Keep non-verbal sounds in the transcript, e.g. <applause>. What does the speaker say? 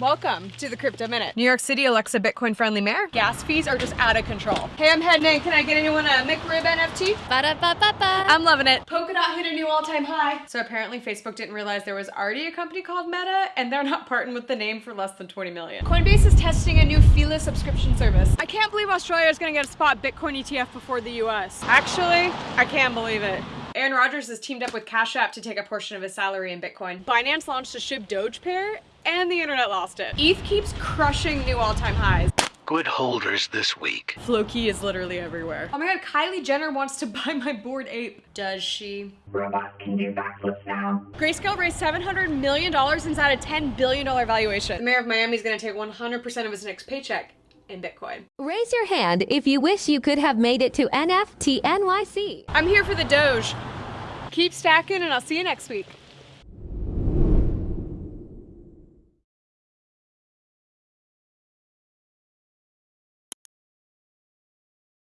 Welcome to the Crypto Minute. New York City Alexa Bitcoin friendly mayor. Gas fees are just out of control. Hey, I'm heading in. Can I get anyone a McRib NFT? Ba-da-ba-ba-ba. I'm loving it. Polkadot hit a new all-time high. So apparently Facebook didn't realize there was already a company called Meta and they're not parting with the name for less than 20 million. Coinbase is testing a new Fila subscription service. I can't believe Australia is gonna get a spot Bitcoin ETF before the US. Actually, I can't believe it. Aaron Rodgers has teamed up with Cash App to take a portion of his salary in Bitcoin. Binance launched a SHIB Doge pair and the internet lost it. ETH keeps crushing new all-time highs. Good holders this week. Floki is literally everywhere. Oh my god, Kylie Jenner wants to <laughs> buy my bored ape. Does she? Robots can do backflips now. Grayscale raised $700 million and is at a $10 billion valuation. The mayor of Miami is gonna take 100% of his next paycheck in Bitcoin. Raise your hand if you wish you could have made it to NFT NYC. I'm here for the Doge. Keep stacking and I'll see you next week.